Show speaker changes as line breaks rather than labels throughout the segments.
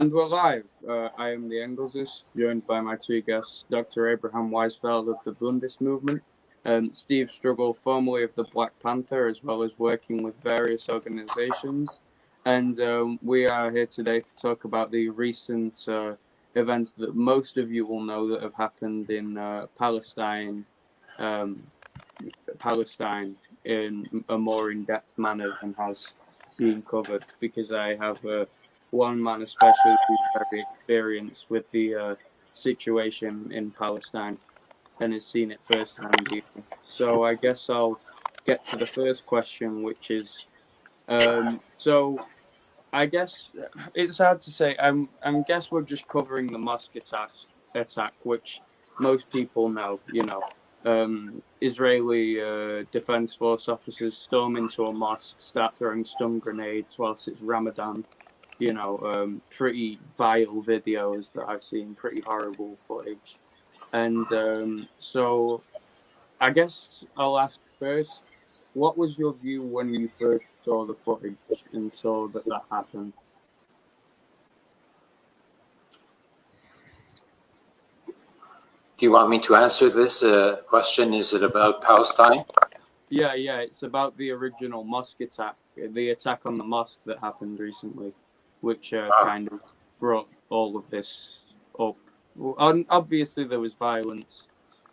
And we're live. Uh, I am the Engelsist, joined by my two guests, Dr. Abraham Weisfeld of the Bundist movement, and Steve Struggle, formerly of the Black Panther, as well as working with various organizations. And um, we are here today to talk about the recent uh, events that most of you will know that have happened in uh, Palestine, um, Palestine in a more in-depth manner than has been covered, because I have a one man especially who's very experienced with the uh, situation in Palestine and has seen it firsthand. So I guess I'll get to the first question, which is, um, so I guess it's hard to say. I'm, I guess we're just covering the mosque attack, attack, which most people know. You know, um, Israeli uh, defense force officers storm into a mosque, start throwing stun grenades whilst it's Ramadan you know, um, pretty vile videos that I've seen, pretty horrible footage. And um, so I guess I'll ask first, what was your view when you first saw the footage and saw that that happened?
Do you want me to answer this uh, question? Is it about Palestine?
Yeah, yeah, it's about the original mosque attack, the attack on the mosque that happened recently which uh, kind of brought all of this up. Well, obviously, there was violence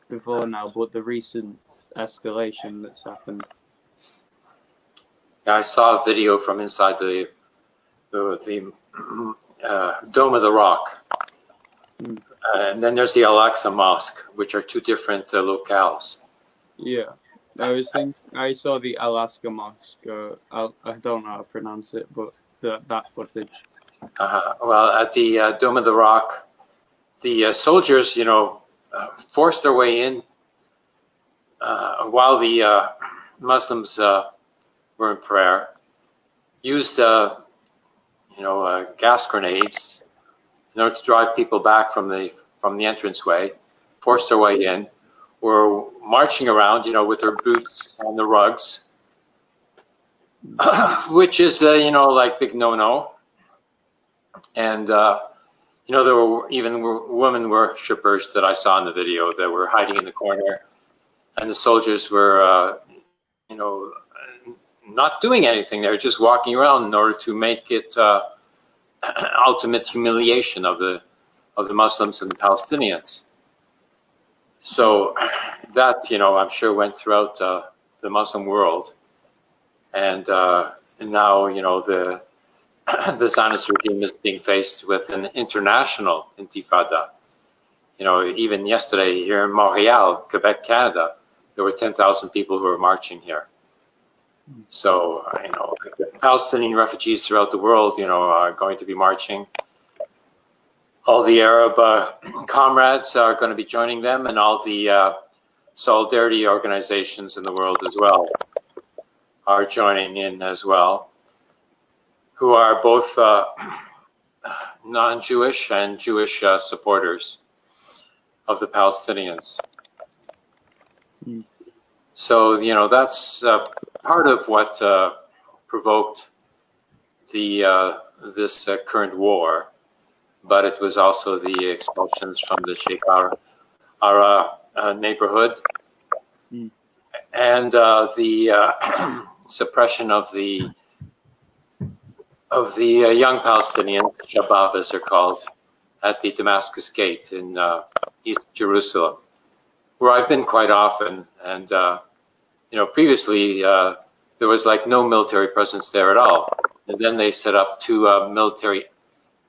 before now, but the recent escalation that's happened.
I saw a video from inside the the, the uh, Dome of the Rock. Mm. Uh, and then there's the Al-Aqsa Mosque, which are two different uh, locales.
Yeah. I was thinking, I saw the Alaska Mosque. Uh, I, I don't know how to pronounce it, but the, that footage?
Uh, well, at the uh, Dome of the Rock, the uh, soldiers, you know, uh, forced their way in uh, while the uh, Muslims were in prayer, used, you know, gas grenades in order to drive people back from the from the entranceway, forced their way in, were marching around, you know, with their boots on the rugs, which is, uh, you know, like big no-no. And, uh, you know, there were even women worshippers that I saw in the video that were hiding in the corner. And the soldiers were, uh, you know, not doing anything. They were just walking around in order to make it uh, ultimate humiliation of the, of the Muslims and the Palestinians. So that, you know, I'm sure went throughout uh, the Muslim world and, uh, and now you know the the Zionist regime is being faced with an international intifada. You know, even yesterday here in Montreal, Quebec, Canada, there were 10,000 people who were marching here. So, you know, Palestinian refugees throughout the world, you know, are going to be marching. All the Arab uh, comrades are going to be joining them and all the uh, solidarity organizations in the world as well are joining in as well, who are both uh, non-Jewish and Jewish uh, supporters of the Palestinians. Mm. So, you know, that's uh, part of what uh, provoked the uh, this uh, current war, but it was also the expulsions from the Sheikh Jarrah neighborhood. Mm. And the suppression of the of the uh, young Palestinians, Shabab as they're called, at the Damascus Gate in uh, East Jerusalem, where I've been quite often. And, uh, you know, previously uh, there was like no military presence there at all. And then they set up two uh, military,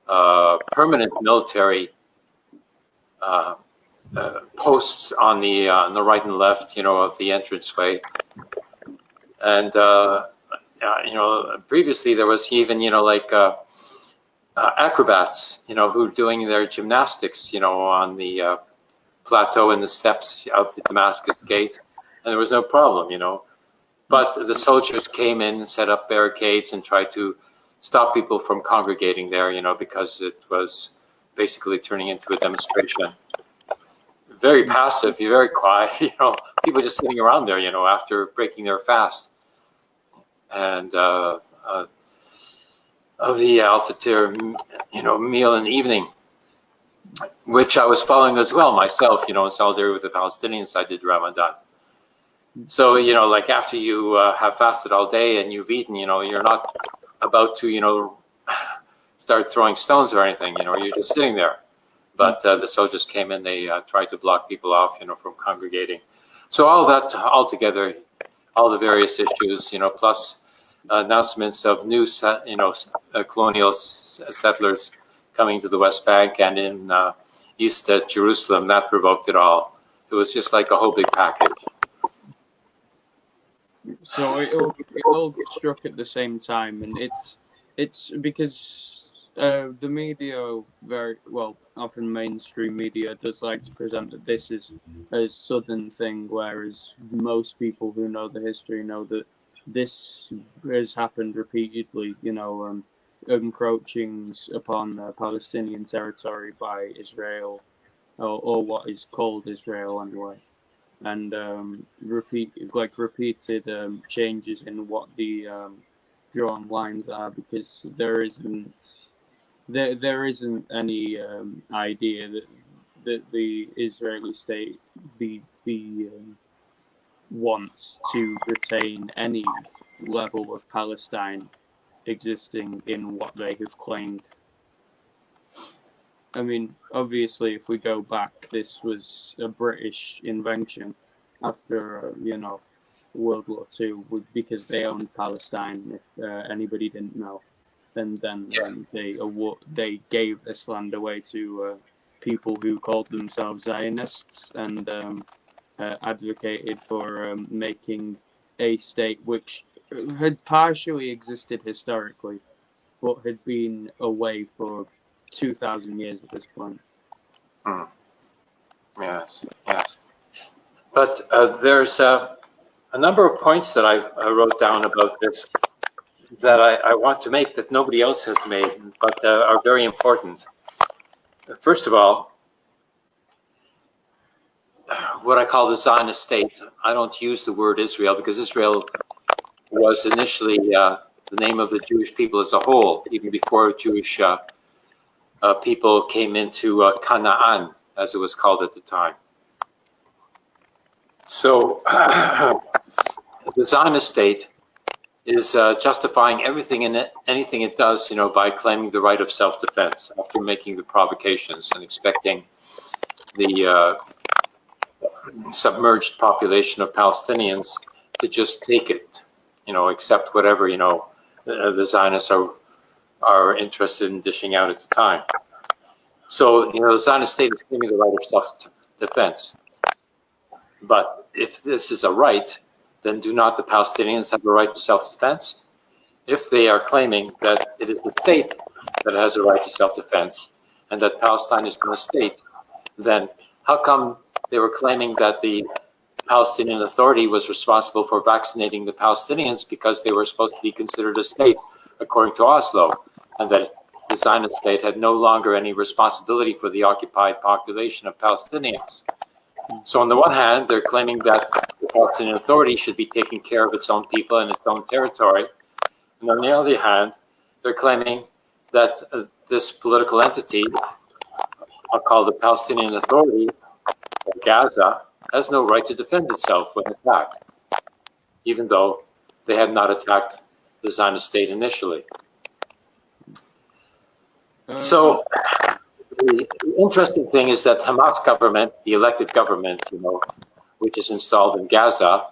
uh, permanent military posts on the, on the right and left, you know, of the entranceway and uh, you know, previously there was even you know like uh, uh, acrobats, you know, who were doing their gymnastics, you know, on the uh, plateau and the steps of the Damascus Gate, and there was no problem, you know. But the soldiers came in, set up barricades, and tried to stop people from congregating there, you know, because it was basically turning into a demonstration. Very passive, very quiet, you know, people just sitting around there, you know, after breaking their fast and uh, uh, of the Al Fitr, you know, meal in the evening, which I was following as well myself, you know, in solidarity with the Palestinians. I did Ramadan. So, you know, like after you uh, have fasted all day and you've eaten, you know, you're not about to, you know, start throwing stones or anything, you know, you're just sitting there. But uh, the soldiers came in, they uh, tried to block people off, you know, from congregating. So all that all together, all the various issues, you know, plus announcements of new, you know, uh, colonial settlers coming to the West Bank and in uh, East Jerusalem, that provoked it all. It was just like a whole big package.
So it all, it all struck at the same time, and it's it's because uh, the media very well often mainstream media does like to present that this is a southern thing, whereas most people who know the history know that this has happened repeatedly. You know, um, encroachings upon uh, Palestinian territory by Israel, or, or what is called Israel anyway and um, repeat like repeated um, changes in what the um, drawn lines are because there isn't there there isn't any um, idea that that the Israeli state the the um, wants to retain any level of Palestine existing in what they have claimed I mean, obviously, if we go back, this was a British invention after, uh, you know, World War II, because they owned Palestine. If uh, anybody didn't know, and then yeah. then they award, they gave this land away to uh, people who called themselves Zionists and um, uh, advocated for um, making a state which had partially existed historically, but had been away for 2,000 years at this point.
Hmm. Yes, yes. But uh, there's uh, a number of points that I, I, wrote down about this that I, I, want to make that nobody else has made, but uh, are very important. First of all, what I call the Zionist state, I don't use the word Israel because Israel was initially uh, the name of the Jewish people as a whole, even before Jewish uh, uh, people came into uh, Canaan, as it was called at the time. So the Zionist state is uh, justifying everything and anything it does, you know, by claiming the right of self-defense after making the provocations and expecting the uh, submerged population of Palestinians to just take it, you know, accept whatever, you know, the, the Zionists are are interested in dishing out at the time. So, you know, the Zionist state is claiming the right of self-defense. But if this is a right, then do not the Palestinians have a right to self-defense? If they are claiming that it is the state that has a right to self-defense and that Palestine is not a state, then how come they were claiming that the Palestinian Authority was responsible for vaccinating the Palestinians because they were supposed to be considered a state according to Oslo? and that the Zionist state had no longer any responsibility for the occupied population of Palestinians. So on the one hand, they're claiming that the Palestinian Authority should be taking care of its own people and its own territory. And on the other hand, they're claiming that uh, this political entity, I'll call the Palestinian Authority, Gaza, has no right to defend itself when attacked, even though they had not attacked the Zionist state initially. So the interesting thing is that Hamas government, the elected government, you know, which is installed in Gaza,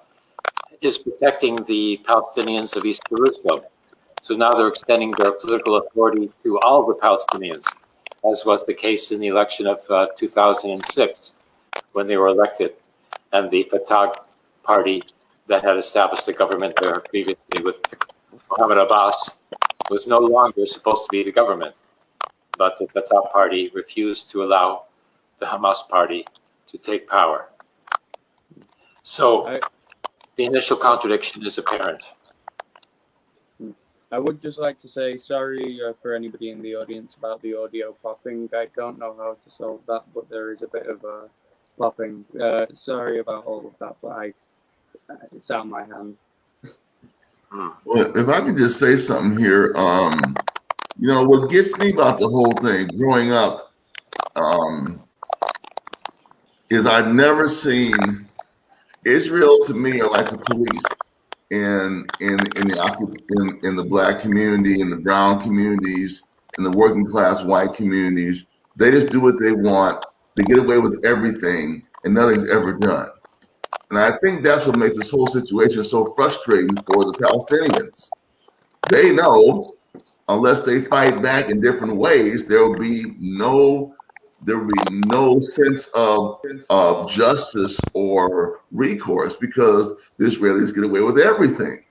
is protecting the Palestinians of East Jerusalem. So now they're extending their political authority to all the Palestinians, as was the case in the election of uh, 2006 when they were elected. And the Fatah party that had established the government there previously with Mohammed Abbas was no longer supposed to be the government but the Fatah party refused to allow the Hamas party to take power. So I, the initial contradiction is apparent.
I would just like to say sorry uh, for anybody in the audience about the audio popping. I don't know how to solve that, but there is a bit of a popping. Uh, sorry about all of that, but I, it's out of my hands.
Well, if I could just say something here, um, You know, what gets me about the whole thing growing up um, is I've never seen Israel to me are like the police in in in the in, in the black community, in the brown communities, in the working class white communities. They just do what they want. They get away with everything, and nothing's ever done. And I think that's what makes this whole situation so frustrating for the Palestinians. They know unless they fight back in different ways, there will be no there will be no sense of, of justice or recourse because the Israelis get away with everything.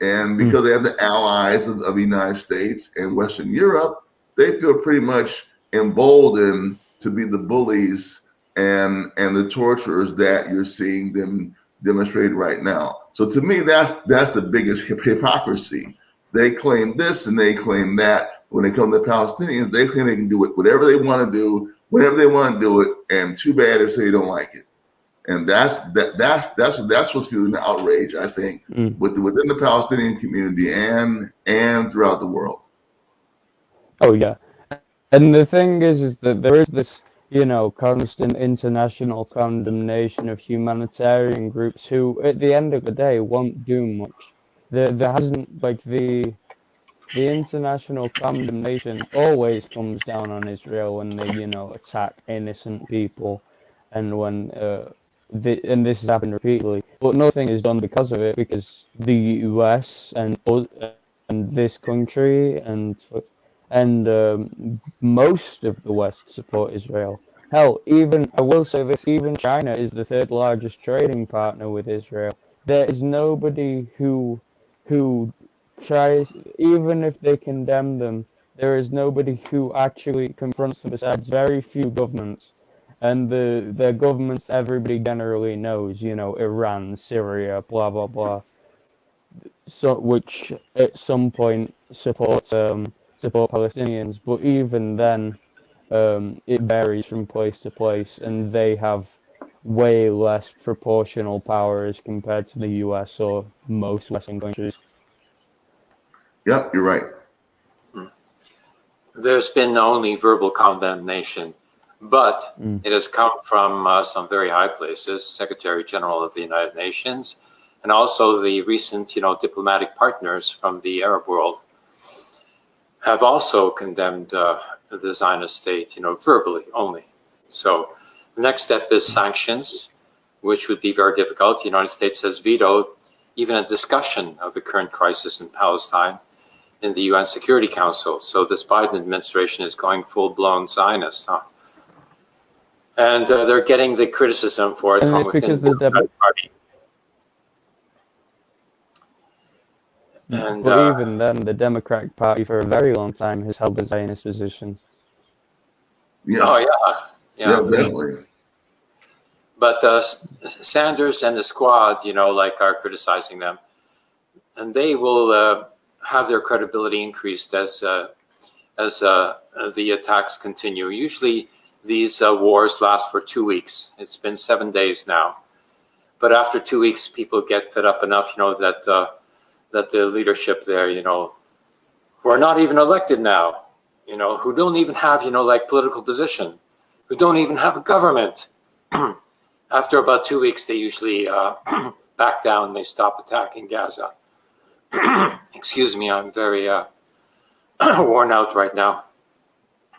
And hmm. because they have the allies of, of, the United States and Western Europe, they feel pretty much emboldened to be the bullies and and the torturers that you're seeing them demonstrate right now. So to me, that's that's the biggest hypocrisy. They claim this and they claim that, when they come to Palestinians, they claim they can do it whatever they want to do, whenever they want to do it, and too bad if they don't like it. And that's that that's that's that's what's fueling the outrage, I think, mm. with within the Palestinian community and and throughout the world.
Oh yeah, and the thing is, is that there is this you know constant international condemnation of humanitarian groups who, at the end of the day, won't do much. There, there hasn't like the the international condemnation always comes down on Israel when they, you know, attack innocent people, and when uh, the, and this has happened repeatedly. But nothing is done because of it, because the U.S. and and this country and and um, most of the West support Israel. Hell, even I will say this: even China is the third largest trading partner with Israel. There is nobody who who tries, even if they condemn them, there is nobody who actually confronts them besides very few governments. And the, the governments everybody generally knows, you know, Iran, Syria, blah, blah, blah. So, which at some point support, um, support Palestinians. But even then, um, it varies from place to place, and they have way less proportional power as compared to the US or most Western countries.
Yep, you're right.
There's been only verbal condemnation, but mm. it has come from uh, some very high places, Secretary General of the United Nations, and also the recent, you know, diplomatic partners from the Arab world have also condemned uh, the Zionist state, you know, verbally only. So the next step is sanctions, which would be very difficult. The United States has vetoed even a discussion of the current crisis in Palestine in the UN Security Council. So this Biden administration is going full-blown Zionist, huh? And uh, they're getting the criticism for it and from within the Democratic Party.
And uh, even then, the Democratic Party for a very long time has held the Zionist position.
Yes. Oh yeah, yeah, yeah definitely. But uh, Sanders and the squad, you know, like are criticizing them, and they will uh, have their credibility increased as uh, as uh, the attacks continue. Usually, these uh, wars last for two weeks. It's been seven days now, but after two weeks, people get fed up enough, you know, that uh, that the leadership there, you know, who are not even elected now, you know, who don't even have, you know, like political position, who don't even have a government. after about two weeks, they usually uh, back down. They stop attacking Gaza. excuse me, I'm very uh, worn out right now.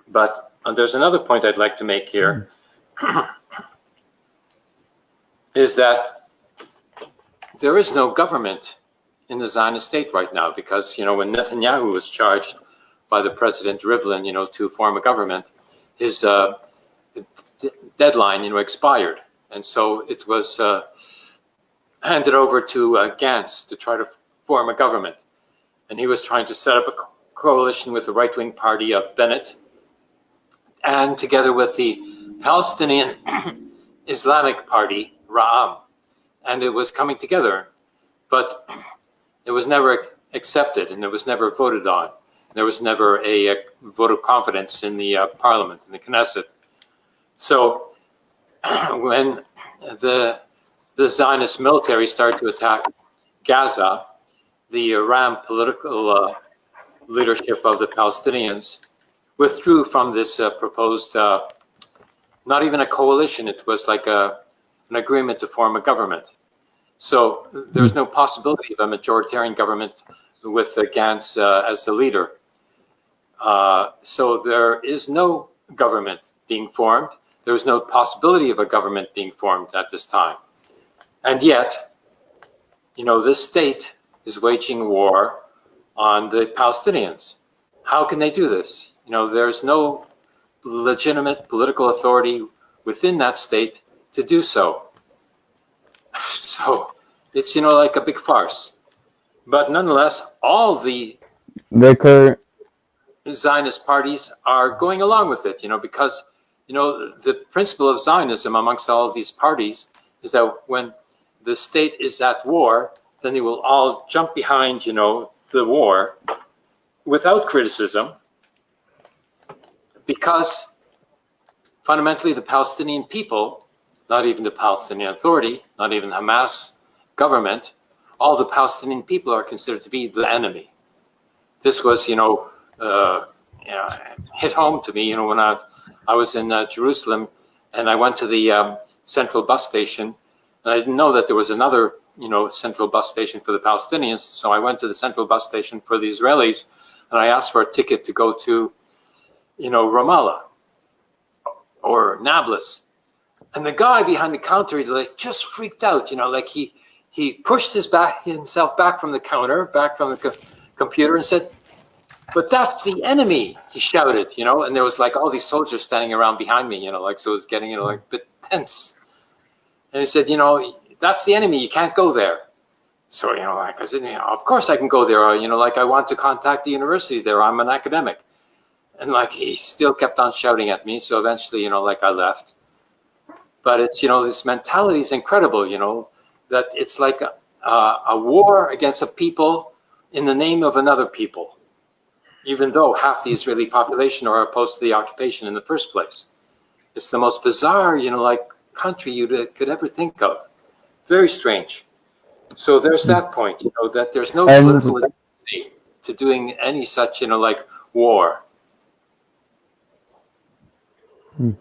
But uh, there's another point I'd like to make here, is that there is no government in the Zionist state right now because, you know, when Netanyahu was charged by the President Rivlin, you know, to form a government, his uh, deadline, you know, expired. And so it was uh, handed over to uh, Gantz to try to form a government. And he was trying to set up a coalition with the right-wing party of Bennett and together with the Palestinian Islamic Party, Ra'am. And it was coming together, but it was never accepted and it was never voted on. There was never a, a vote of confidence in the uh, parliament, in the Knesset. So when the, the Zionist military started to attack Gaza, the Ra'am political uh, leadership of the Palestinians withdrew from this uh, proposed, uh, not even a coalition, it was like a, an agreement to form a government. So there's no possibility of a majoritarian government with uh, Gantz uh, as the leader. Uh, so there is no government being formed. There is no possibility of a government being formed at this time. And yet, you know, this state is waging war on the Palestinians. How can they do this? You know, there's no legitimate political authority within that state to do so. So it's, you know, like a big farce. But nonetheless, all the Zionist parties are going along with it, you know, because, you know, the principle of Zionism amongst all of these parties is that when the state is at war, then they will all jump behind, you know, the war without criticism because fundamentally the Palestinian people, not even the Palestinian Authority, not even Hamas government, all the Palestinian people are considered to be the enemy. This was, you know, uh, you know hit home to me, you know, when I, I was in uh, Jerusalem and I went to the um, central bus station and I didn't know that there was another, you know, central bus station for the Palestinians. So I went to the central bus station for the Israelis and I asked for a ticket to go to, you know, Ramallah or Nablus. And the guy behind the counter, he like just freaked out, you know, like he, he pushed his back himself back from the counter, back from the co computer and said, but that's the enemy, he shouted, you know, and there was like all these soldiers standing around behind me, you know, like, so it was getting, you know, like a bit tense. And he said, you know, that's the enemy, you can't go there. So, you know, like I said, you know, of course I can go there. Uh, you know, like I want to contact the university there. I'm an academic. And like he still kept on shouting at me. So eventually, you know, like I left. But it's, you know, this mentality is incredible, you know, that it's like a, a war against a people in the name of another people, even though half the Israeli population are opposed to the occupation in the first place. It's the most bizarre, you know, like country you could ever think of. Very strange. So there's that point, you know, that there's no political legitimacy to doing any such, you know, like war. Hmm.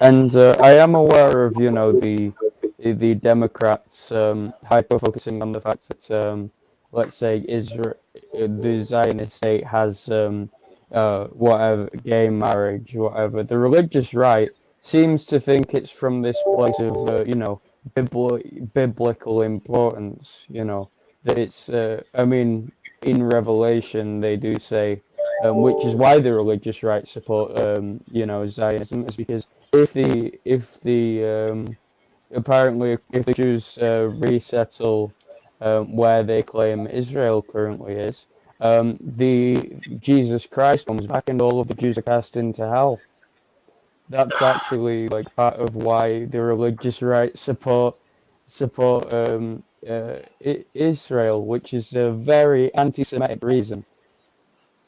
And uh, I am aware of, you know, the the Democrats um, hyper focusing on the fact that, um, let's say, Israel, the Zionist state has um, uh, whatever gay marriage, whatever. The religious right seems to think it's from this place of, uh, you know, bibli- biblical importance. You know, that it's. Uh, I mean, in Revelation they do say, um, which is why the religious right support, um, you know, Zionism, is because if the if the um, apparently if the Jews uh, resettle um, where they claim Israel currently is, um, the Jesus Christ comes back and all of the Jews are cast into hell. That's actually like part of why the religious right support support um, uh, Israel, which is a very anti-Semitic reason.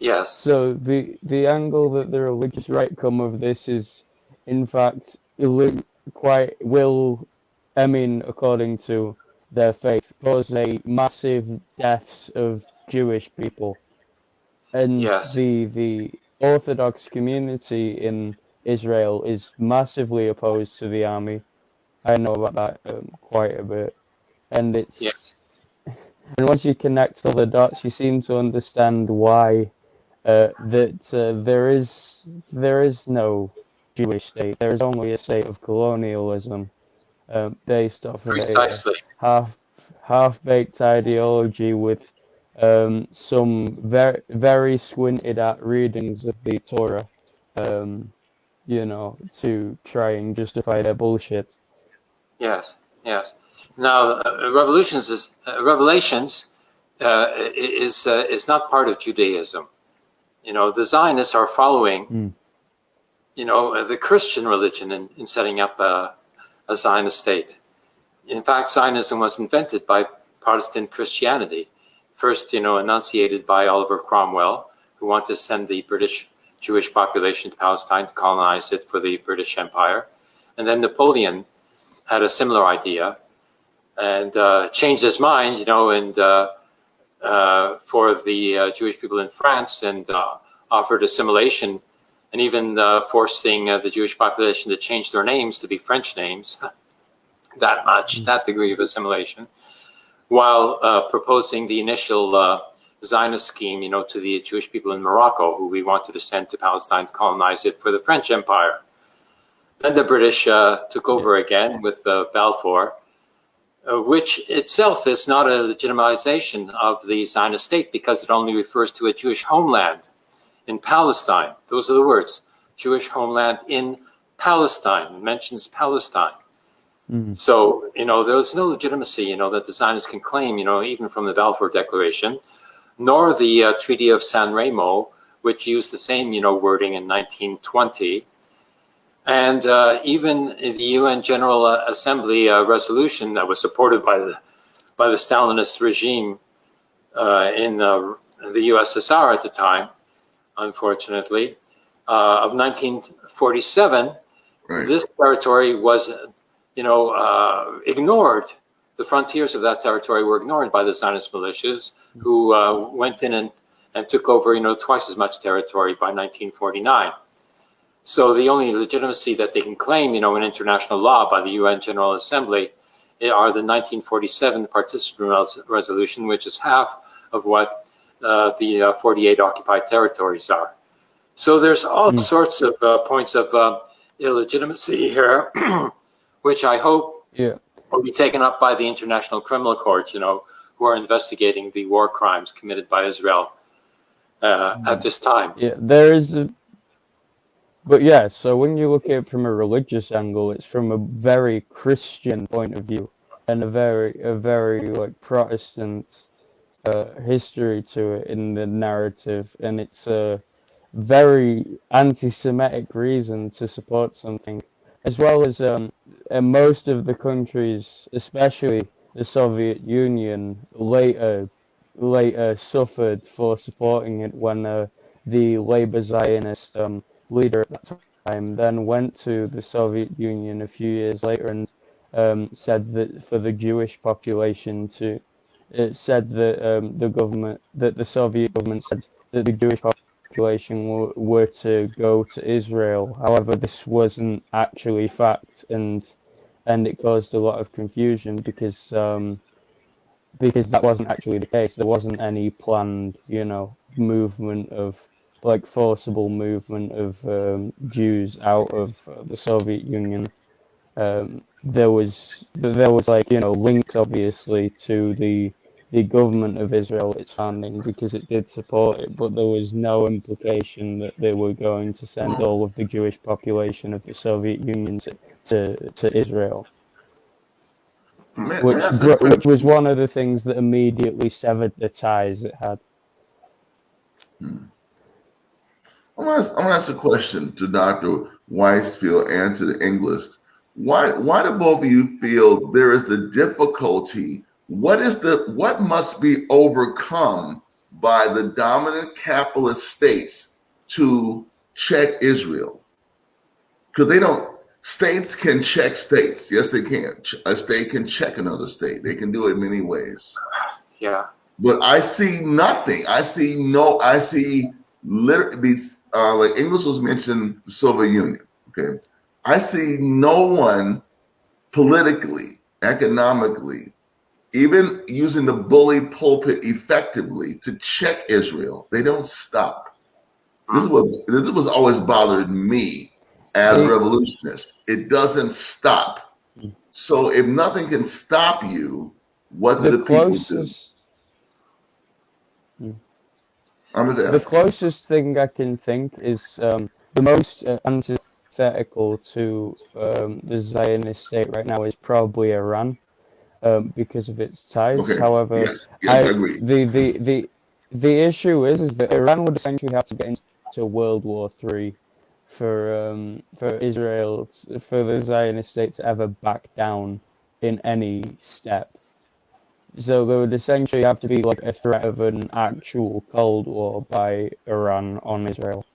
Yes.
So the the angle that the religious right come of this is, in fact, illu- quite will, I mean, according to their faith, cause a massive deaths of Jewish people, and
Yes.
the the Orthodox community in Israel is massively opposed to the army. I know about that um, quite a bit, and it's
Yes.
and once you connect all the dots, you seem to understand why uh, that uh, there is there is no Jewish state. There is only a state of colonialism uh, based off of a half half baked ideology with um, some very very squinted at readings of the Torah, um, you know, to try and justify their bullshit.
Yes. Yes. Now, uh, revolutions is uh, revelations uh, is uh, is not part of Judaism. You know, the Zionists are following,
Mm.
You know, uh, the Christian religion in, in setting up a, a Zionist state. In fact, Zionism was invented by Protestant Christianity, first, you know, enunciated by Oliver Cromwell, who wanted to send the British Jewish population to Palestine to colonize it for the British Empire, and then Napoleon had a similar idea and uh, changed his mind, you know, and uh, uh, for the uh, Jewish people in France and uh, offered assimilation and even uh, forcing uh, the Jewish population to change their names to be French names, that much, that degree of assimilation, while uh, proposing the initial uh, Zionist scheme, you know, to the Jewish people in Morocco, who we wanted to send to Palestine to colonize it for the French Empire. Then the British uh, took over again with uh, Balfour, uh, which itself is not a legitimization of the Zionist state because it only refers to a Jewish homeland in Palestine. Those are the words, Jewish homeland in Palestine. It mentions Palestine.
Mhm.
So, you know, there's no legitimacy, you know, that the Zionists can claim, you know, even from the Balfour Declaration, nor the uh, Treaty of San Remo, which used the same, you know, wording in 1920. And uh, even the UN General uh, Assembly uh, resolution that was supported by the, by the Stalinist regime uh, in uh, the USSR at the time, unfortunately, uh, of 1947,
Right.
this territory was, you know, uh, ignored. The frontiers of that territory were ignored by the Zionist militias, who uh, went in and, and took over, you know, twice as much territory by 1949. So the only legitimacy that they can claim, you know, in international law by the UN General Assembly eh, are the 1947 Partition Resolution, which is half of what the uh, 48 occupied territories are. So there's all
Mm.
sorts of uh, points of uh, illegitimacy here, which I hope
Yeah.
will be taken up by the International Criminal Court, you know, who are investigating the war crimes committed by Israel uh, at this time.
Yeah, there is a, but yeah, so when you look at it from a religious angle, it's from a very Christian point of view and a very, a very like Protestant history to it in the narrative, and it's a very anti-Semitic reason to support something, as well as um, most of the countries, especially the Soviet Union, later later suffered for supporting it when uh, the Labour Zionist um, leader at that time then went to the Soviet Union a few years later and um, said that for the Jewish population to it said that um, the government that the Soviet government said that the Jewish population were, to go to Israel. However, this wasn't actually fact and and it caused a lot of confusion because um, because that wasn't actually the case. There wasn't any planned, you know, movement of like forcible movement of um, Jews out of uh, the Soviet Union. Um, there was there was like you know links obviously to the the government of Israel its founding because it did support it, but there was no implication that they were going to send all of the Jewish population of the Soviet Union to to, to Israel which which was one of the things that immediately severed the ties it had. Hmm.
I'm gonna, ask, I'm gonna ask a question to Dr. Weisfeld and to the English. Why why do both of you feel there is the difficulty? What is the what must be overcome by the dominant capitalist states to check Israel? Because they don't states can check states. Yes, they can. A state can check another state. They can do it many ways
Yeah.
but I see nothing. I see no. I see literally these. Uh, like English was mentioned, the Soviet Union. Okay, I see no one politically, economically, even using the bully pulpit effectively to check Israel. They don't stop. This is what this is what's always bothered me as a revolutionist. It doesn't stop. So if nothing can stop you, what do
The
the people do? I'm just
the closest thing I can think is um, the most uh, antithetical to um, the Zionist state right now is probably Iran um, because of its size.
Okay.
However,
Yes. Yes, I,
I,
agree.
the, the the the issue is is that Iran would essentially have to get into World War Three for um for Israel for the Zionist state to ever back down in any step. So there would essentially have to be like a threat of an actual Cold War by Iran on Israel.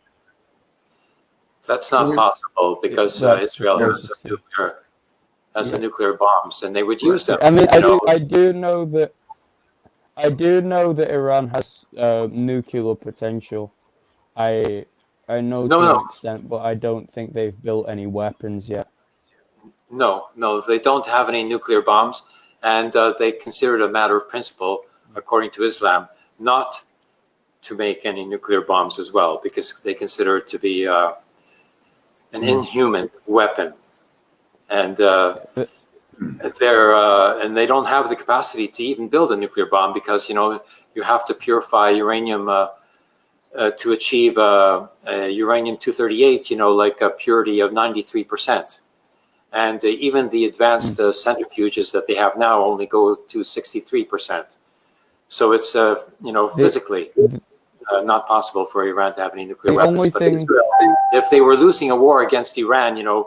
That's not possible because uh, Israel
that's-
has a nuclear has the nuclear bombs, and they would use them.
I mean, I do
know.
I do know that I do know that Iran has uh, nuclear potential. I I know
No,
to
no.
an extent, but I don't think they've built any weapons yet.
No, no, they don't have any nuclear bombs, and uh, they consider it a matter of principle, according to Islam, not to make any nuclear bombs as well, because they consider it to be uh, an inhuman weapon, and uh, they're uh, and they don't have the capacity to even build a nuclear bomb because you know you have to purify uranium. Uh, uh, to achieve uh, uh, uranium 238, you know, like a purity of 93% and uh, even the advanced uh, centrifuges that they have now only go to 63%. So it's, uh, you know, physically uh, not possible for Iran to have any nuclear
The
weapons.
only
But
thing-
Israel, if they were losing a war against Iran, you know,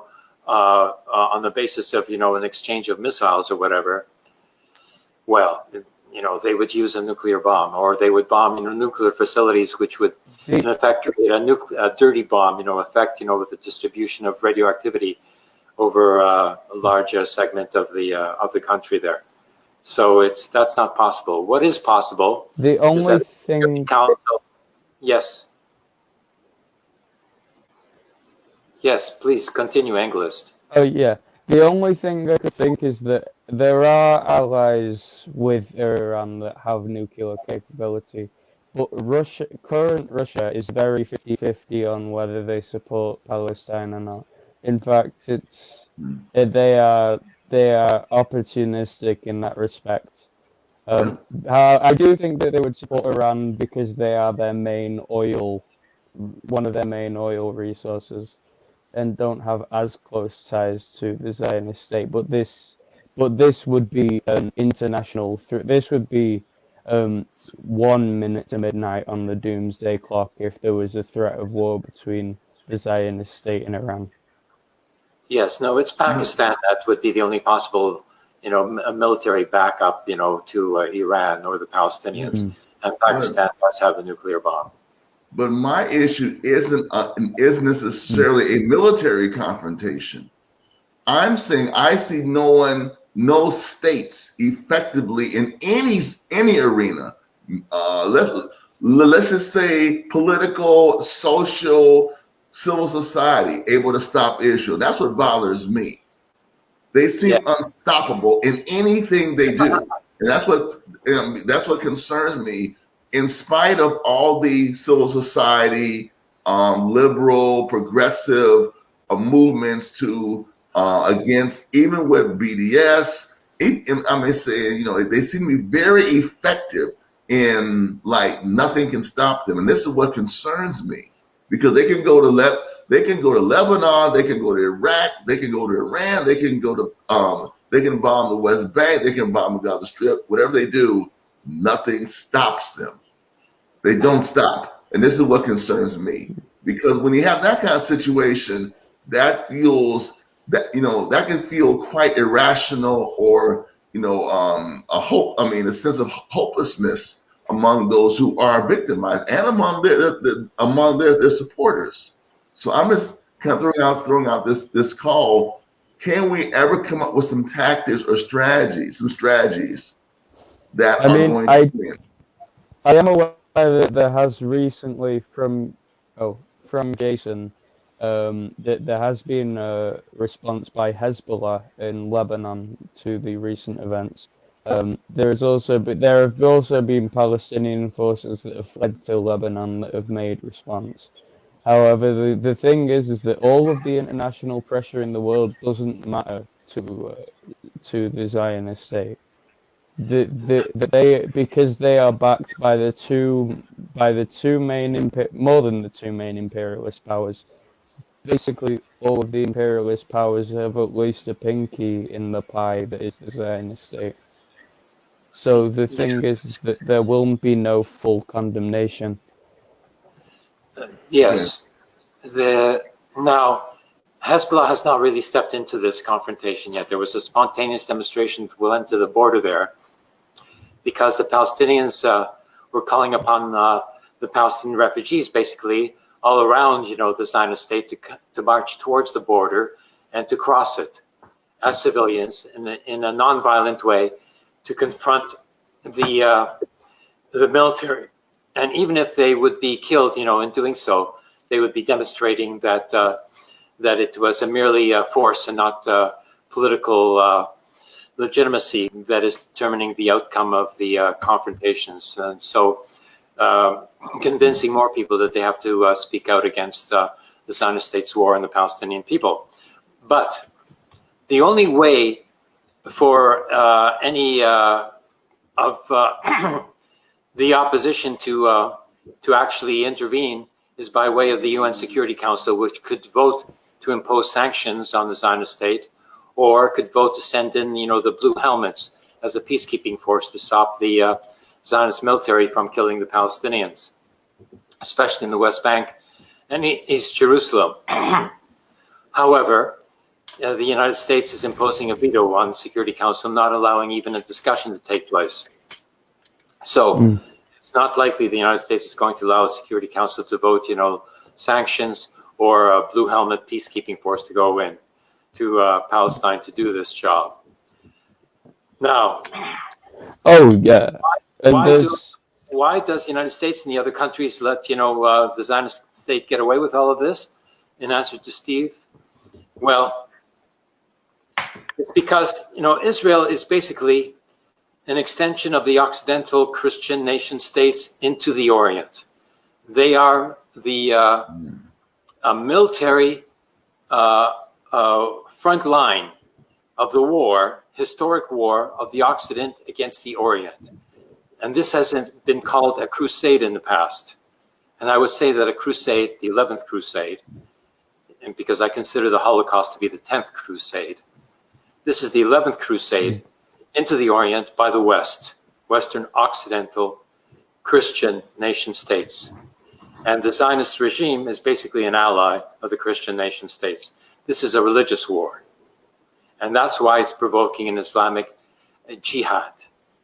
uh, uh, on the basis of, you know, an exchange of missiles or whatever, well, you know, they would use a nuclear bomb or they would bomb, you know, nuclear facilities, which would in effect create a, nuclear, a dirty bomb, you know, effect, you know, with the distribution of radioactivity over uh, a large uh, segment of the uh, of the country there. So it's that's not possible. What is possible?
The only thing
Council. Yes. Yes, please continue, Anglist.
Oh yeah. The only thing I could think is that there are allies with Iran that have nuclear capability, but Russia, current Russia, is very 50-50 on whether they support Palestine or not. In fact, it's eh, they are they are opportunistic in that respect. Um, I do think that they would support Iran because they are their main oil, one of their main oil resources and don't have as close ties to the Zionist state. But this, but this would be an international. Th- this would be um, one minute to midnight on the doomsday clock if there was a threat of war between the Zionist state and Iran.
Yes, no, it's Pakistan that would be the only possible, you know, m- a military backup, you know, to uh, Iran or the Palestinians. And Pakistan does have a nuclear bomb.
But my issue isn't uh, is necessarily a military confrontation. I'm saying I see no one, no states effectively in any any arena. Uh, let let's just say political, social, civil society able to stop Israel. That's what bothers me. They seem
Yeah.
unstoppable in anything they do, and that's what um, that's what concerns me in spite of all the civil society, um, liberal, progressive uh, movements to uh, against, even with BDS, I may say, you know they seem to be very effective in like nothing can stop them, and this is what concerns me because they can go to Le- they can go to Lebanon, they can go to Iraq, they can go to Iran, they can go to um, they can bomb the West Bank, they can bomb the Gaza Strip, whatever they do, nothing stops them. They don't stop. And this is what concerns me. Because when you have that kind of situation, that feels that you know, that can feel quite irrational or you know, um, a hope, I mean, a sense of hopelessness among those who are victimized and among their, their, their among their, their supporters. So I'm just kind of throwing out throwing out this this call. Can we ever come up with some tactics or strategies, some strategies that
I
are
mean,
going
I-
to win?
I am aware that there has recently from oh from Jason um, that there has been a response by Hezbollah in Lebanon to the recent events. Um, there is also but there have also been Palestinian forces that have fled to Lebanon that have made response. However, the, the thing is, is that all of the international pressure in the world doesn't matter to uh, to the Zionist state. The, the, the, they because they are backed by the two by the two main more than the two main imperialist powers. Basically, all of the imperialist powers have at least a pinky in the pie that is the Zionist state. So the thing is, that there will be no full condemnation.
Yes. The now Hezbollah has not really stepped into this confrontation yet. There was a spontaneous demonstration went to the border there because the Palestinians uh, were calling upon uh, the Palestinian refugees basically all around, you know, the Zionist state to, to march towards the border and to cross it as civilians in a, in a nonviolent way to confront the uh, the military. And even if they would be killed, you know, in doing so, they would be demonstrating that uh, that it was a merely a force and not political uh, legitimacy that is determining the outcome of the uh, confrontations. And so uh, convincing more people that they have to uh, speak out against the Zionist state's war on the Palestinian people. But the only way for any of the opposition to uh, to actually intervene is by way of the UN Security Council, which could vote to impose sanctions on the Zionist state, or could vote to send in, you know, the blue helmets as a peacekeeping force to stop the uh, Zionist military from killing the Palestinians, especially in the West Bank and East Jerusalem. However, uh, the United States is imposing a veto on the Security Council, not allowing even a discussion to take place. So mm. it's not likely the United States is going to allow the Security Council to vote, you know, sanctions or a blue helmet peacekeeping force to go in to uh, Palestine to do this job. Now,
oh yeah,
why, why, do, why, does the United States and the other countries let you know uh, the Zionist state get away with all of this? In answer to Steve, well, it's because you know Israel is basically an extension of the Occidental Christian nation states into the Orient. They are the uh, a military uh, uh, front line of the war, historic war of the Occident against the Orient. And this hasn't been called a crusade in the past. And I would say that a crusade, the 11th crusade, and because I consider the Holocaust to be the 10th crusade, this is the 11th crusade into the Orient by the West, Western Occidental Christian nation states. And the Zionist regime is basically an ally of the Christian nation states. This is a religious war. And that's why it's provoking an Islamic jihad.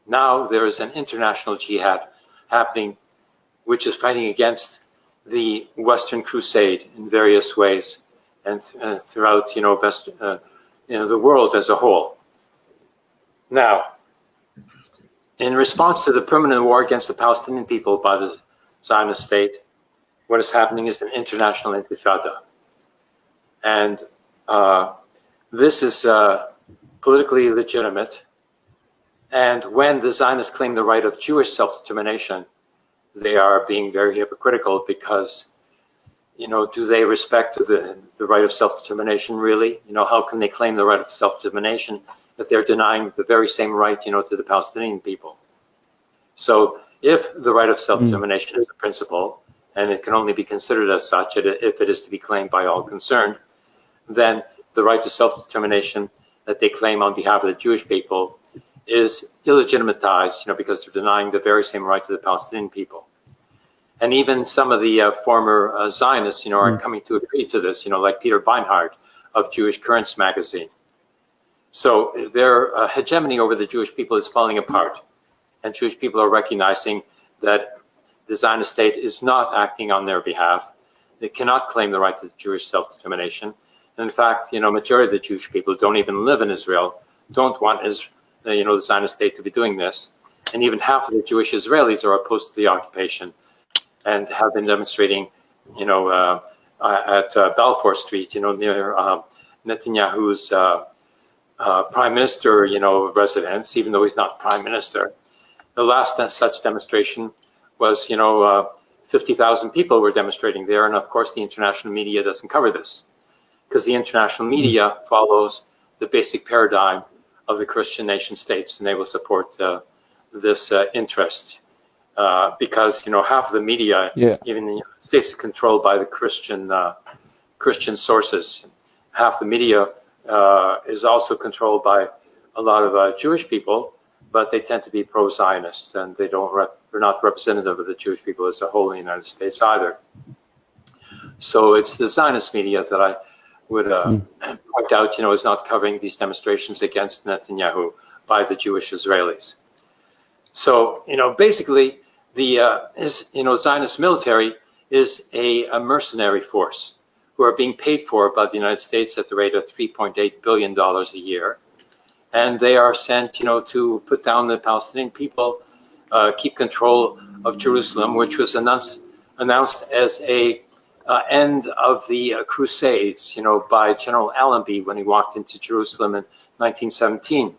Now there is an international jihad happening, which is fighting against the Western Crusade in various ways and, th uh, throughout, you know, uh, you know, the world as a whole. Now, in response to the permanent war against the Palestinian people by the Zionist state, what is happening is an international intifada. And uh, this is uh, politically legitimate. And when the Zionists claim the right of Jewish self-determination, they are being very hypocritical because, you know, do they respect the, the right of self-determination really? You know, how can they claim the right of self-determination if they're denying the very same right, you know, to the Palestinian people. So if the right of self-determination mm. is a principle, and it can only be considered as such if it is to be claimed by all concerned, then the right to self-determination that they claim on behalf of the Jewish people is illegitimatized, you know, because they're denying the very same right to the Palestinian people. And even some of the uh, former uh, Zionists, you know, are mm. coming to agree to this, you know, like Peter Beinart of Jewish Currents magazine. So their uh, hegemony over the Jewish people is falling apart. And Jewish people are recognizing that the Zionist state is not acting on their behalf. They cannot claim the right to Jewish self-determination. In fact, you know, majority of the Jewish people don't even live in Israel, don't want Israel, uh, you know, the Zionist state to be doing this. And even half of the Jewish Israelis are opposed to the occupation and have been demonstrating, you know, uh, at uh, Balfour Street, you know, near uh, Netanyahu's uh, uh, prime minister, you know, residence, even though he's not prime minister. The last such demonstration was, you know, uh, 50,000 people were demonstrating there. And of course, the international media doesn't cover this because the international media follows the basic paradigm of the Christian nation states and they will support uh, this uh, interest. Uh, because, you know, half of the media, yeah. even the United States is controlled by the Christian, uh, Christian sources. Half the media uh, is also controlled by a lot of uh, Jewish people, but they tend to be pro-Zionist and they don't they're not representative of the Jewish people as a whole in the United States either. So it's the Zionist media that I would uh, mm. point out, you know, is not covering these demonstrations against Netanyahu by the Jewish Israelis. So, you know, basically the, uh, is, you know, Zionist military is a, a mercenary force who are being paid for by the United States at the rate of $3.8 billion a year. And they are sent, you know, to put down the Palestinian people uh, keep control of Jerusalem, which was announced announced as a uh, end of the uh, Crusades, you know, by General Allenby when he walked into Jerusalem in 1917,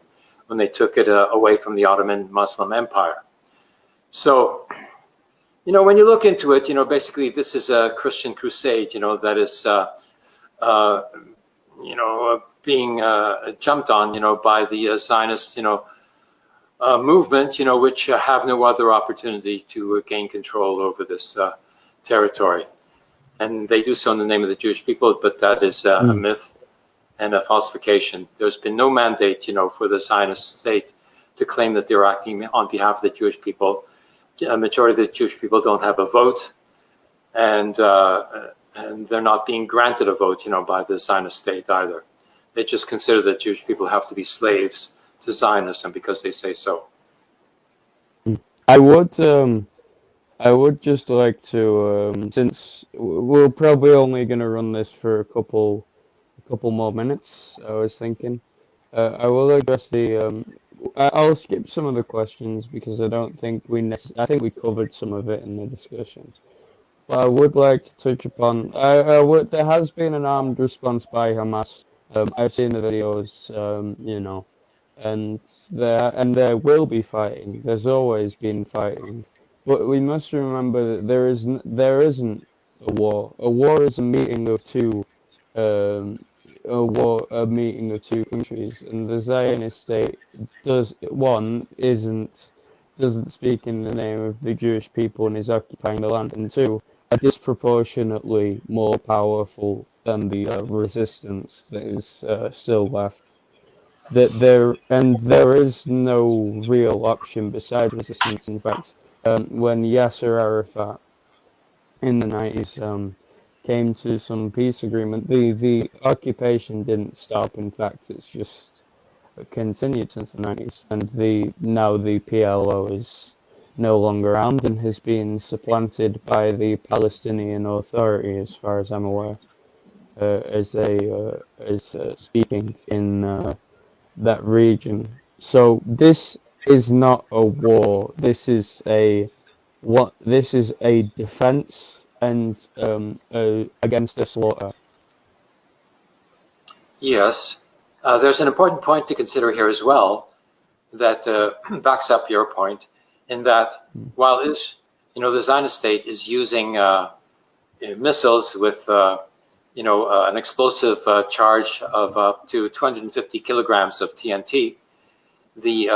when they took it uh, away from the Ottoman Muslim Empire. So, you know, when you look into it, you know, basically this is a Christian crusade, you know, that is, uh, uh, you know, uh, being jumped on, you know, by the Zionist, you know, movement, you know, which have no other opportunity to gain control over this territory and they do so in the name of the Jewish people, but that is uh, mm. a hmm. myth and a falsification. There's been no mandate, you know, for the Zionist state to claim that they're acting on behalf of the Jewish people. A majority of the Jewish people don't have a vote, and uh, and they're not being granted a vote, you know, by the Zionist state either. They just consider that Jewish people have to be slaves to Zionism because they say so.
I would um, I would just like to, um, since we're probably only going to run this for a couple, a couple more minutes. I was thinking, uh, I will address the. Um, I'll skip some of the questions because I don't think we. I think we covered some of it in the discussions. But I would like to touch upon. I, I would, there has been an armed response by Hamas. Um, I've seen the videos. Um, you know, and there and there will be fighting. There's always been fighting. But we must remember that there is there isn't a war. A war is a meeting of two, um, a war a meeting of two countries, and the Zionist state does one isn't doesn't speak in the name of the Jewish people and is occupying the land, and two are disproportionately more powerful than the uh, resistance that is uh, still left. That there and there is no real option besides resistance. In fact um, when Yasser Arafat in the 90s um, came to some peace agreement, the, the occupation didn't stop. In fact, it's just continued since the 90s. And the now the PLO is no longer around and has been supplanted by the Palestinian Authority, as far as I'm aware, uh, as a uh, as uh, speaking in uh, that region. So this is not a war. This is a what? This is a defense and um, against the slaughter.
Yes, uh, there's an important point to consider here as well that uh, backs up your point. In that, while is you know the Zionist state is using uh, missiles with uh, you know uh, an explosive charge of up to 250 kilograms of TNT, the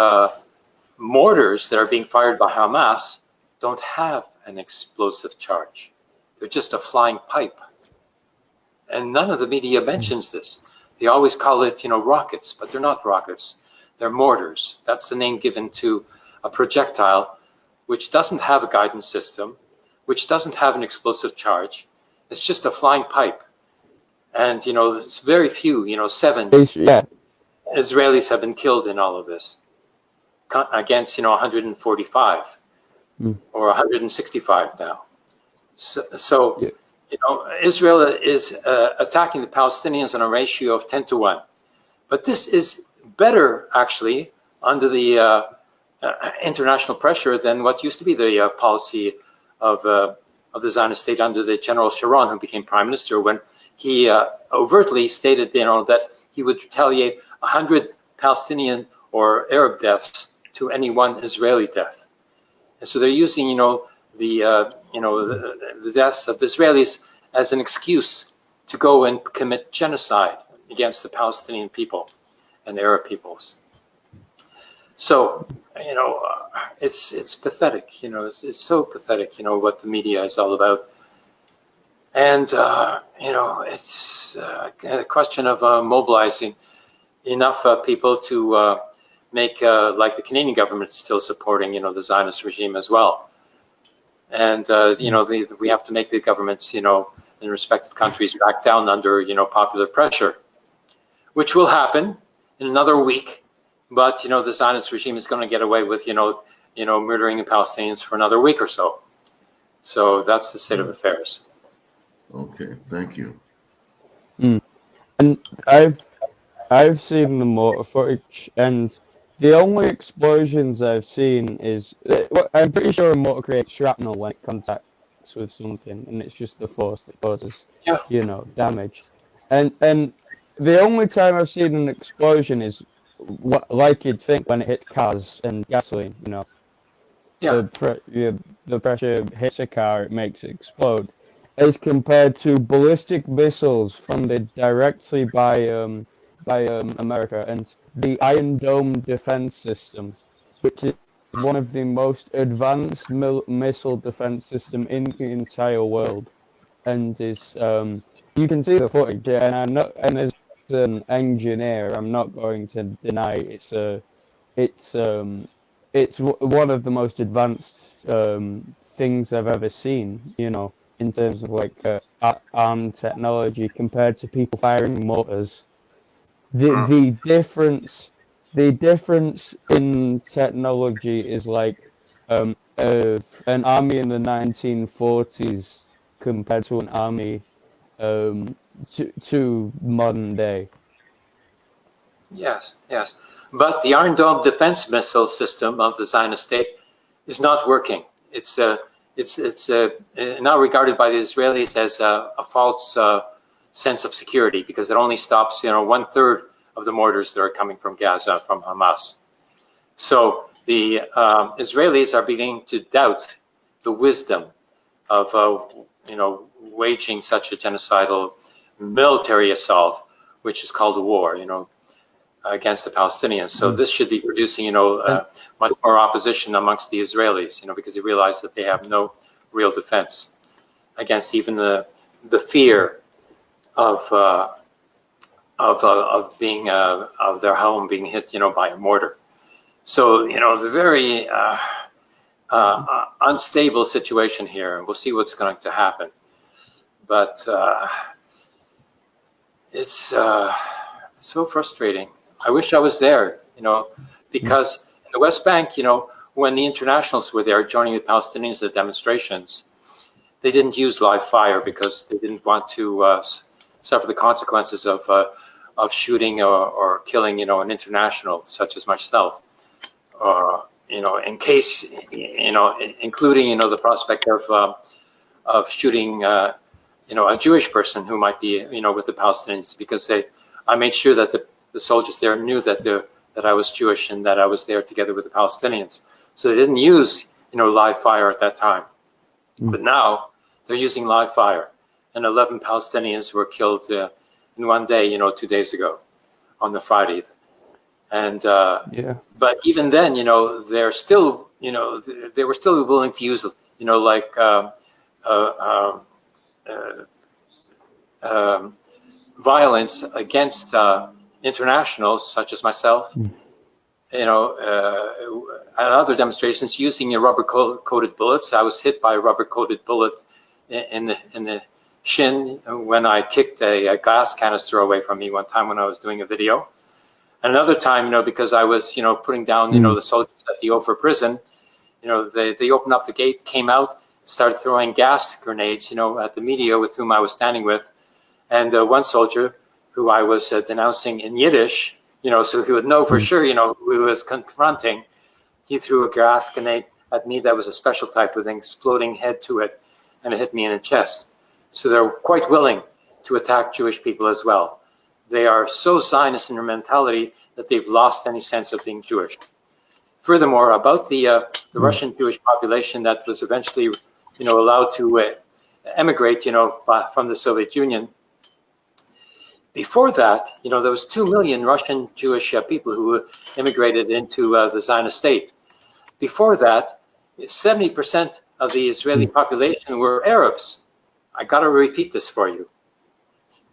mortars that are being fired by Hamas don't have an explosive charge. They're just a flying pipe. And none of the media mentions this. They always call it, you know, rockets, but they're not rockets. They're mortars. That's the name given to a projectile which doesn't have a guidance system, which doesn't have an explosive charge. It's just a flying pipe. And, you know, there's very few, you know, seven yeah. Israelis have been killed in all of this against you know 145 mm. or 165 now. So, so yeah. you know Israel is uh, attacking the Palestinians on a ratio of 10 to 1. But this is better actually under the uh, uh, international pressure than what used to be the uh, policy of uh, of the Zionist state under the General Sharon, who became prime minister, when he uh, overtly stated, you know, that he would retaliate 100 Palestinian or Arab deaths to any one Israeli death. And so they're using, you know, the, uh, you know, the, the deaths of Israelis as an excuse to go and commit genocide against the Palestinian people and the Arab peoples. So, you know, uh, it's it's pathetic. You know, it's, it's so pathetic. You know what the media is all about, and uh, you know, it's uh, a question of uh, mobilizing enough uh, people to uh, make uh, like the Canadian government still supporting you know the Zionist regime as well, and uh, you know the, we have to make the governments you know in respective countries back down under you know popular pressure, which will happen in another week. But you know the Zionist regime is going to get away with you know you know murdering the Palestinians for another week or so. So that's the state of affairs.
Okay, thank you.
Mm. And I've I've seen the mortar footage, and the only explosions I've seen is uh, I'm pretty sure a mortar creates shrapnel when it contacts with something, and it's just the force that causes
Yeah.
you know damage. And and the only time I've seen an explosion is like you'd think when it hits cars and gasoline. You know,
Yeah.
the pre- yeah, the pressure hits a car, it makes it explode. As compared to ballistic missiles funded directly by um, by um, America and the Iron Dome defense system, which is one of the most advanced missile defense system in the entire world, and is um, you can see the footage. And I'm not, and as an engineer, I'm not going to deny it's a, it's um, it's one of the most advanced um, things I've ever seen. You know, in terms of like uh, a- arm technology compared to people firing mortars. The the difference, the difference in technology is like um, uh, an army in the 1940s compared to an army um, to, to modern day.
Yes, yes. But the Iron Dome defense missile system of the Zionist state is not working. It's uh, it's it's uh, now regarded by the Israelis as a, a false uh, sense of security because it only stops you know one third of the mortars that are coming from Gaza from Hamas. So the um, Israelis are beginning to doubt the wisdom of uh, you know waging such a genocidal military assault, which is called a war. You know, against the Palestinians. So this should be producing, you know, uh, much more opposition amongst the Israelis, you know, because they realize that they have no real defense against even the the fear of uh, of uh, of being uh, of their home being hit, you know, by a mortar. So you know, the very uh, uh, unstable situation here, and we'll see what's going to happen. But uh, it's so frustrating. I wish I was there, you know, because in the West Bank, you know, when the internationals were there joining the Palestinians at demonstrations, they didn't use live fire because they didn't want to uh, suffer the consequences of uh, of shooting or, or killing, you know, an international such as myself, uh, you know, in case, you know, including, you know, the prospect of uh, of shooting, uh, you know, a Jewish person who might be, you know, with the Palestinians because they, I made sure that the the soldiers there knew that the that I was Jewish and that I was there together with the Palestinians. So they didn't use you know live fire at that time, but now they're using live fire, and 11 Palestinians were killed uh, in one day. You know, two days ago, on the Friday, and uh,
Yeah.
but even then, you know, they're still you know th- they were still willing to use you know like. Um, uh, um, uh, um, violence against uh, internationals such as myself, you know, uh, at other demonstrations using rubber coated bullets. I was hit by a rubber coated bullet in, in the in the shin when I kicked a, a gas canister away from me one time when I was doing a video. And another time, you know, because I was, you know, putting down, you know, the soldiers at the Ofer prison, you know, they, they opened up the gate, came out, started throwing gas grenades, you know, at the media with whom I was standing with. And uh, one soldier who I was uh, denouncing in Yiddish, you know, so he would know for sure, you know, who he was confronting. He threw a gas grenade at me that was a special type with an exploding head to it, and it hit me in the chest. So they're quite willing to attack Jewish people as well. They are so Zionist in their mentality that they've lost any sense of being Jewish. Furthermore, about the uh, the Russian Jewish population that was eventually, you know, allowed to uh, emigrate, you know, from the Soviet Union. Before that, you know, there was two million Russian Jewish uh, people who immigrated into uh, the Zionist state. Before that, 70% of the Israeli population were Arabs. I got to repeat this for you.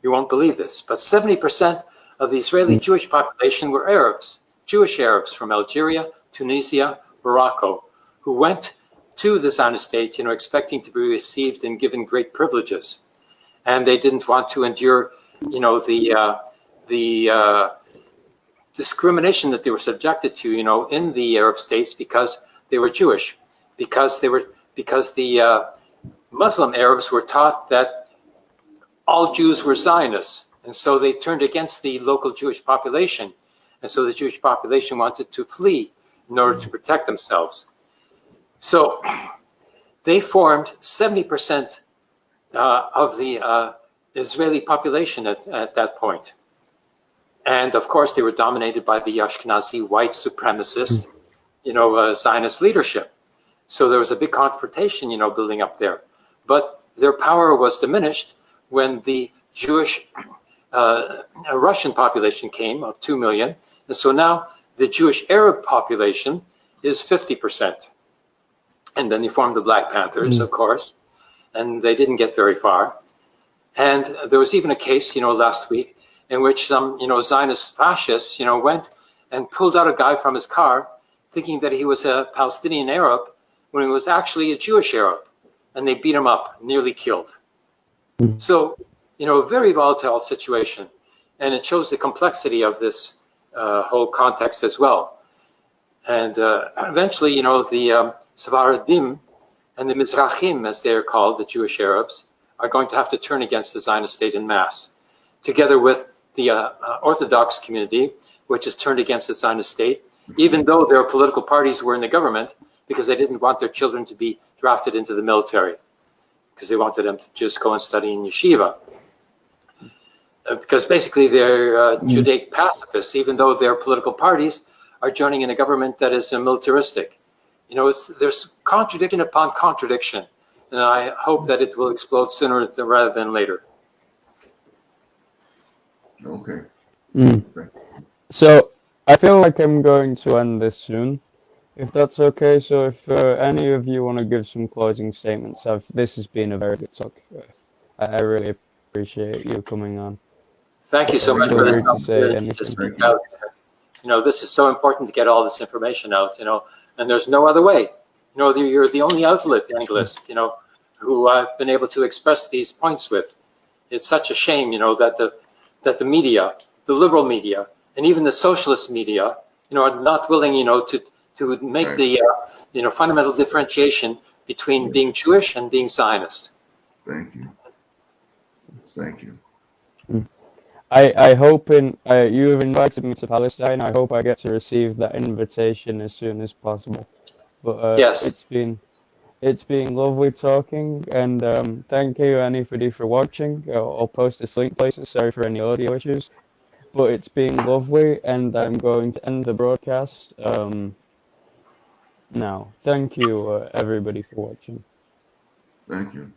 You won't believe this, but 70% of the Israeli Jewish population were Arabs, Jewish Arabs from Algeria, Tunisia, Morocco, who went to the Zionist state, you know, expecting to be received and given great privileges, and they didn't want to endure, you know, the uh, the uh, discrimination that they were subjected to, you know, in the Arab states because they were Jewish, because they were because the uh, Muslim Arabs were taught that all Jews were Zionists, and so they turned against the local Jewish population And so the Jewish population wanted to flee in order to protect themselves. So they formed 70% uh, of the uh, Israeli population at, at that point. And of course, they were dominated by the Ashkenazi white supremacist, you know, uh, Zionist leadership. So there was a big confrontation, you know, building up there. But their power was diminished when the Jewish uh, Russian population came of 2 million. And so now the Jewish Arab population is 50%. And then they formed the Black Panthers, of course, and they didn't get very far. And there was even a case, you know, last week in which some, you know, Zionist fascists, you know, went and pulled out a guy from his car thinking that he was a Palestinian Arab when he was actually a Jewish Arab. And they beat him up, nearly killed. So, you know, a very volatile situation. And it shows the complexity of this uh, whole context as well. And uh, eventually, you know, the um, and the Mizrahim, as they are called, the Jewish Arabs, are going to have to turn against the Zionist state in mass, together with the uh, uh, Orthodox community, which has turned against the Zionist state, even though their political parties were in the government because they didn't want their children to be drafted into the military, because they wanted them to just go and study in yeshiva. Uh, because basically they're uh, Judaic pacifists, even though their political parties are joining in a government that is uh, militaristic. You know, it's, there's contradiction upon contradiction, and I hope that it will explode sooner than, rather than later.
Okay.
Mm. So I feel like I'm going to end this soon, if that's okay. So if uh, any of you want to give some closing statements, I've, this has been a very good talk. Uh, I, really appreciate you coming on.
Thank you so much for this
to say
opportunity to
anything.
speak out. You know, this is so important to get all this information out, you know, and there's no other way. You know, you're the only outlet, analyst, you know, who I've been able to express these points with. It's such a shame, you know, that the, that the media, the liberal media, and even the socialist media, you know, are not willing, you know, to, to make
Right.
the, uh, you know, fundamental differentiation between being Jewish and being Zionist.
Thank you. Thank you.
I, I hope in uh, you have invited me to Palestine. I hope I get to receive that invitation as soon as possible. But uh,
Yes.
it's been it's been lovely talking, and um, thank you anybody for watching. I'll, I'll post this link places. Sorry for any audio issues, but it's been lovely, and I'm going to end the broadcast um, now. Thank you uh, everybody for watching.
Thank you.